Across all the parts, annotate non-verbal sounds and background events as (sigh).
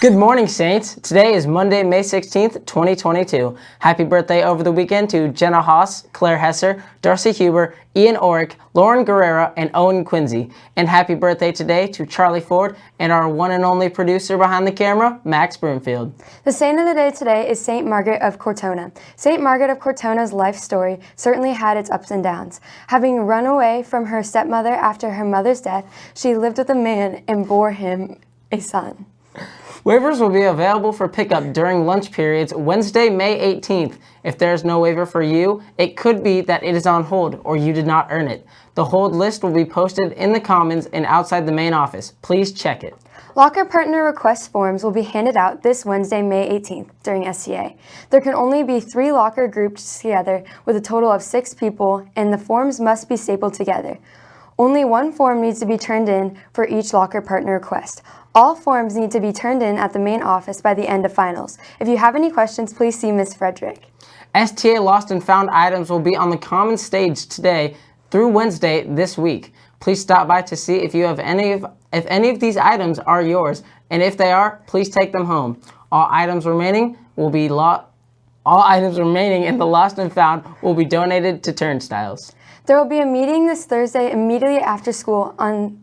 Good morning, Saints. Today is Monday, May 16th, 2022. Happy birthday over the weekend to Jenna Haas, Claire Hesser, Darcy Huber, Ian Orick, Lauren Guerrera, and Owen Quincy. And happy birthday today to Charlie Ford and our one and only producer behind the camera, Max Broomfield. The saint of the day today is St. Margaret of Cortona. St. Margaret of Cortona's life story certainly had its ups and downs. Having run away from her stepmother after her mother's death, she lived with a man and bore him a son. Waivers will be available for pickup during lunch periods Wednesday, May 18th. If there's no waiver for you, it could be that it is on hold or you did not earn it. The hold list will be posted in the Commons and outside the main office. Please check it. Locker partner request forms will be handed out this Wednesday, May 18th during SCA. There can only be three locker grouped together with a total of six people and the forms must be stapled together. Only one form needs to be turned in for each locker partner request. All forms need to be turned in at the main office by the end of finals. If you have any questions, please see Ms. Frederick. STA Lost and Found items will be on the common stage today through Wednesday this week. Please stop by to see if you have any of if any of these items are yours, and if they are, please take them home. All items remaining will be lot all items remaining in the Lost and Found will be donated to Turnstiles. There will be a meeting this Thursday immediately after school on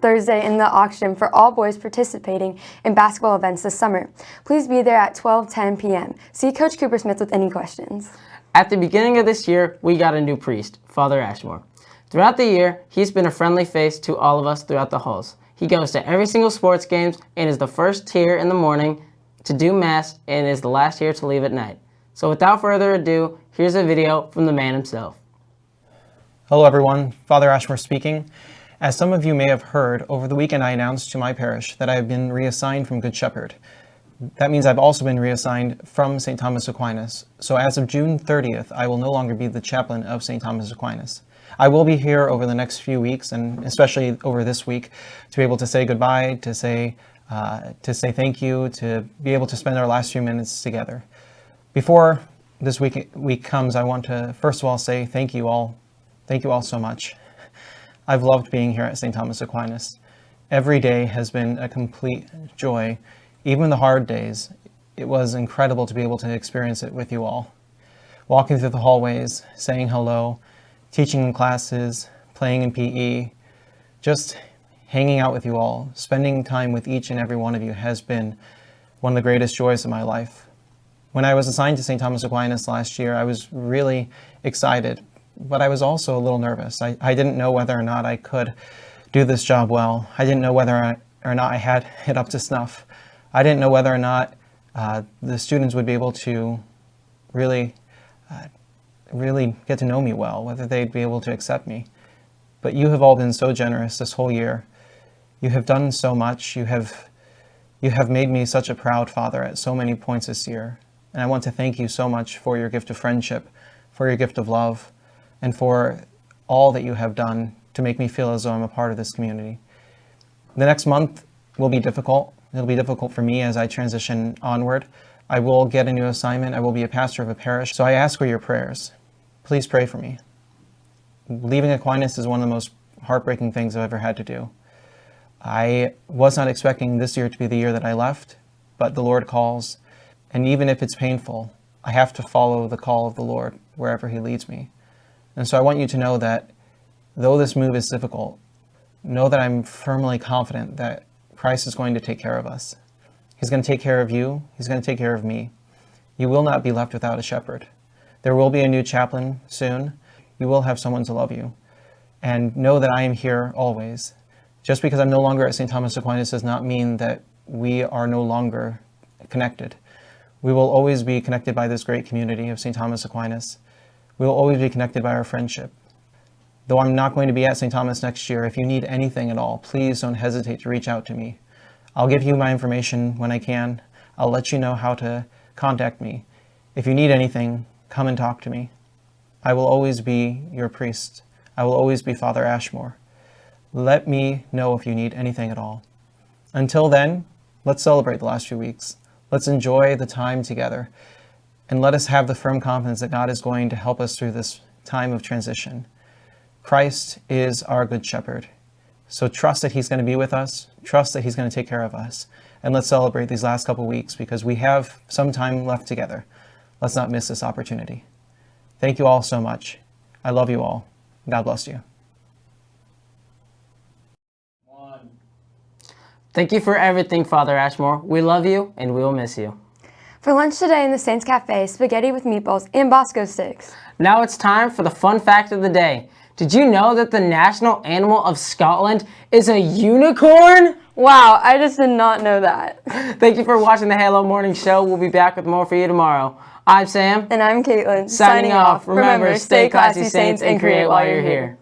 Thursday in the auction for all boys participating in basketball events this summer. Please be there at 12:10 p.m. See Coach Cooper Smith with any questions. At the beginning of this year, we got a new priest, Father Ashmore. Throughout the year, he's been a friendly face to all of us throughout the halls. He goes to every single sports games and is the first here in the morning to do mass and is the last here to leave at night. So without further ado, here's a video from the man himself. Hello everyone, Father Ashmore speaking. As some of you may have heard, over the weekend I announced to my parish that I have been reassigned from Good Shepherd. That means I've also been reassigned from St. Thomas Aquinas. So as of June 30th, I will no longer be the chaplain of St. Thomas Aquinas. I will be here over the next few weeks, and especially over this week, to be able to say goodbye, to say, uh, to say thank you, to be able to spend our last few minutes together. Before this week, week comes, I want to first of all say thank you all. Thank you all so much. I've loved being here at St. Thomas Aquinas. Every day has been a complete joy. Even the hard days, it was incredible to be able to experience it with you all. Walking through the hallways, saying hello, teaching in classes, playing in PE, just hanging out with you all, spending time with each and every one of you has been one of the greatest joys of my life. When I was assigned to St. Thomas Aquinas last year, I was really excited but I was also a little nervous. I, I didn't know whether or not I could do this job well. I didn't know whether I, or not I had (laughs) it up to snuff. I didn't know whether or not uh, the students would be able to really, uh, really get to know me well, whether they'd be able to accept me. But you have all been so generous this whole year. You have done so much. You have, you have made me such a proud father at so many points this year. And I want to thank you so much for your gift of friendship, for your gift of love, and for all that you have done to make me feel as though I'm a part of this community. The next month will be difficult. It'll be difficult for me as I transition onward. I will get a new assignment. I will be a pastor of a parish. So I ask for your prayers. Please pray for me. Leaving Aquinas is one of the most heartbreaking things I've ever had to do. I was not expecting this year to be the year that I left, but the Lord calls. And even if it's painful, I have to follow the call of the Lord wherever he leads me. And so I want you to know that though this move is difficult, know that I'm firmly confident that Christ is going to take care of us. He's going to take care of you. He's going to take care of me. You will not be left without a shepherd. There will be a new chaplain soon. You will have someone to love you. And know that I am here always. Just because I'm no longer at St. Thomas Aquinas does not mean that we are no longer connected. We will always be connected by this great community of St. Thomas Aquinas. We will always be connected by our friendship. Though I'm not going to be at St. Thomas next year, if you need anything at all, please don't hesitate to reach out to me. I'll give you my information when I can. I'll let you know how to contact me. If you need anything, come and talk to me. I will always be your priest. I will always be Father Ashmore. Let me know if you need anything at all. Until then, let's celebrate the last few weeks. Let's enjoy the time together. And let us have the firm confidence that God is going to help us through this time of transition. Christ is our good shepherd. So trust that he's going to be with us. Trust that he's going to take care of us. and let's celebrate these last couple weeks because we have some time left together. Let's not miss this opportunity. Thank you all so much. I love you all. God bless you. Thank you for everything, Father Ashmore. We love you and we will miss you. For lunch today in the Saints Cafe, spaghetti with meatballs and Bosco sticks. Now it's time for the fun fact of the day. Did you know that the national animal of Scotland is a unicorn? Wow, I just did not know that. (laughs) Thank you for watching the Halo Morning Show. We'll be back with more for you tomorrow. I'm Sam. And I'm Caitlin. Signing off. Remember, stay classy, Saints, and create while you're here.